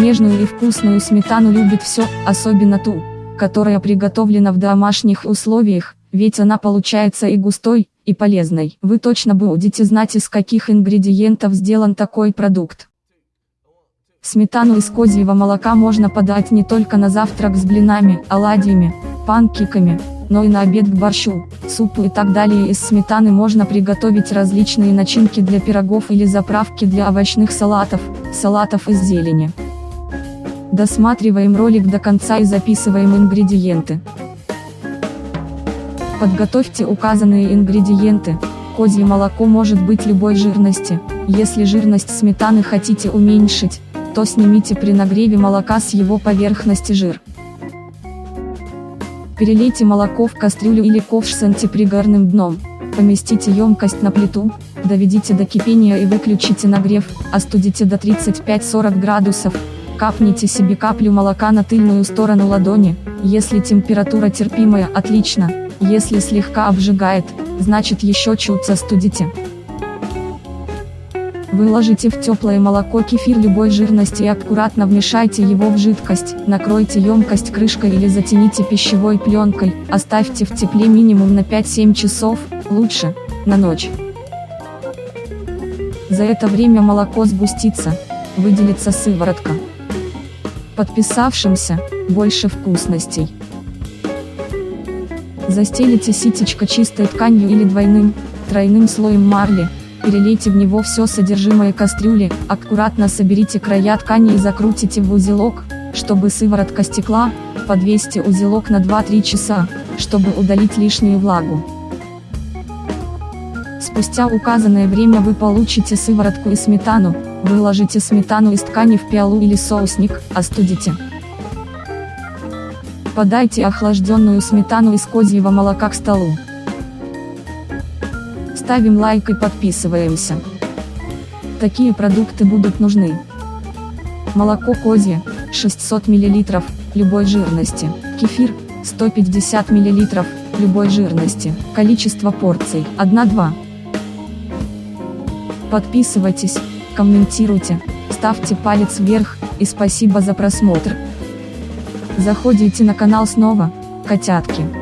Нежную и вкусную сметану любит все, особенно ту, которая приготовлена в домашних условиях, ведь она получается и густой, и полезной. Вы точно будете знать из каких ингредиентов сделан такой продукт. Сметану из козьего молока можно подать не только на завтрак с блинами, оладьями, панкейками, но и на обед к борщу, супу и так далее. Из сметаны можно приготовить различные начинки для пирогов или заправки для овощных салатов, салатов из зелени. Досматриваем ролик до конца и записываем ингредиенты. Подготовьте указанные ингредиенты. Козье молоко может быть любой жирности. Если жирность сметаны хотите уменьшить, то снимите при нагреве молока с его поверхности жир. Перелейте молоко в кастрюлю или ковш с антипригарным дном, поместите емкость на плиту, доведите до кипения и выключите нагрев, остудите до 35-40 градусов, капните себе каплю молока на тыльную сторону ладони, если температура терпимая, отлично, если слегка обжигает, значит еще чуть застудите. Выложите в теплое молоко кефир любой жирности и аккуратно вмешайте его в жидкость, накройте емкость крышкой или затяните пищевой пленкой, оставьте в тепле минимум на 5-7 часов, лучше, на ночь. За это время молоко сгустится, выделится сыворотка. Подписавшимся, больше вкусностей. Застелите ситечко чистой тканью или двойным, тройным слоем марли, перелейте в него все содержимое кастрюли, аккуратно соберите края ткани и закрутите в узелок, чтобы сыворотка стекла, подвесьте узелок на 2-3 часа, чтобы удалить лишнюю влагу. Спустя указанное время вы получите сыворотку и сметану, выложите сметану из ткани в пиалу или соусник, остудите. Подайте охлажденную сметану из козьего молока к столу ставим лайк и подписываемся. Такие продукты будут нужны. Молоко козье, 600 мл, любой жирности. Кефир, 150 мл, любой жирности. Количество порций, 1-2. Подписывайтесь, комментируйте, ставьте палец вверх, и спасибо за просмотр. Заходите на канал снова, котятки.